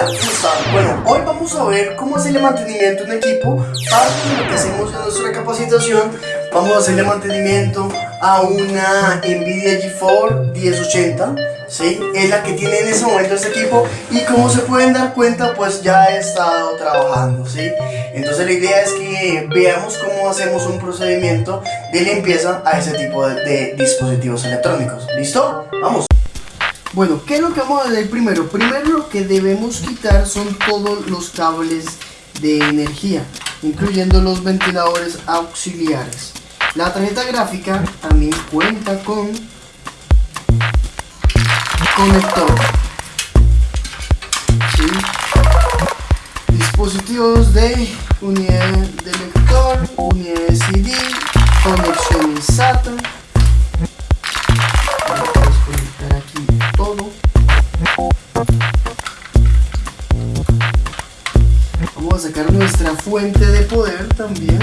Hola. Bueno, hoy vamos a ver cómo hacerle mantenimiento a un equipo. Parte de lo que hacemos en nuestra capacitación, vamos a hacerle mantenimiento a una Nvidia GeForce 1080. ¿Sí? Es la que tiene en ese momento este equipo y como se pueden dar cuenta pues ya he estado trabajando ¿sí? entonces la idea es que veamos cómo hacemos un procedimiento de limpieza a ese tipo de dispositivos electrónicos ¿listo? vamos bueno, ¿qué es lo que vamos a hacer primero? Primero lo que debemos quitar son todos los cables de energía, incluyendo los ventiladores auxiliares. La tarjeta gráfica también cuenta con conector. Dispositivos de unidad de lector, unidad de CD, conexión SATA Vamos a sacar nuestra fuente de poder también.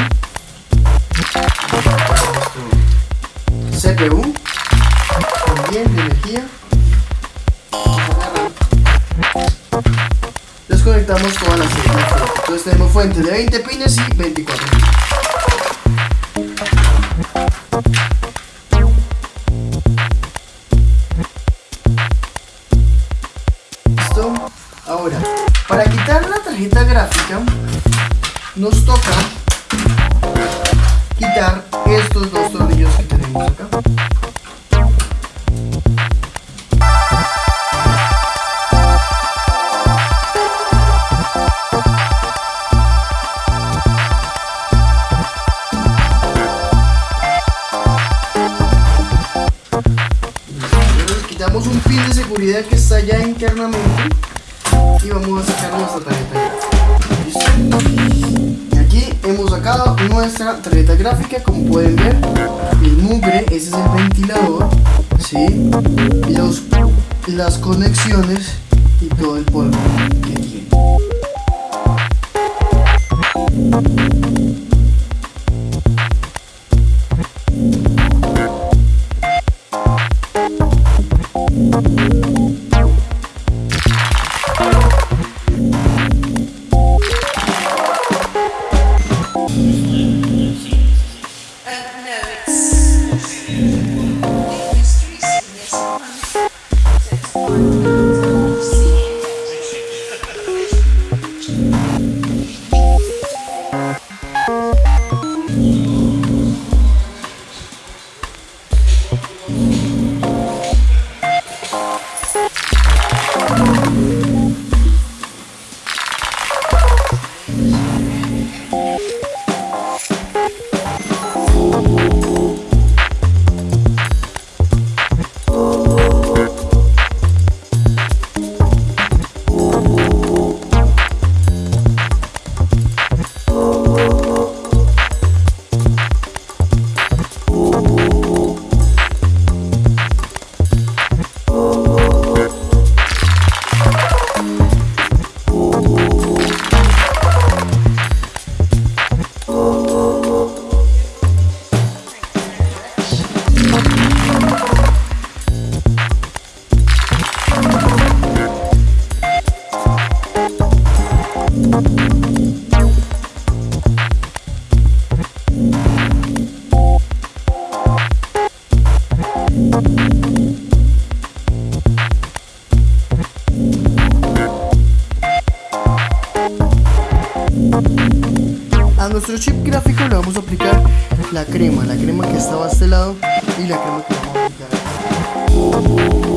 CPU. También de energía. Desconectamos todas las Entonces tenemos fuente de 20 pines y 24 pines. Ahora, para quitar la tarjeta gráfica, nos toca quitar estos dos tornillos que tenemos acá. quitamos un pin de seguridad que está ya internamente y vamos a sacar nuestra tarjeta gráfica. Aquí hemos sacado nuestra tarjeta gráfica, como pueden ver, el mugre, ese es el ventilador, ¿sí? y las conexiones y todo el polvo que tiene. A nuestro chip gráfico le vamos a aplicar la crema, la crema que estaba a este lado y la crema que vamos a aplicar acá.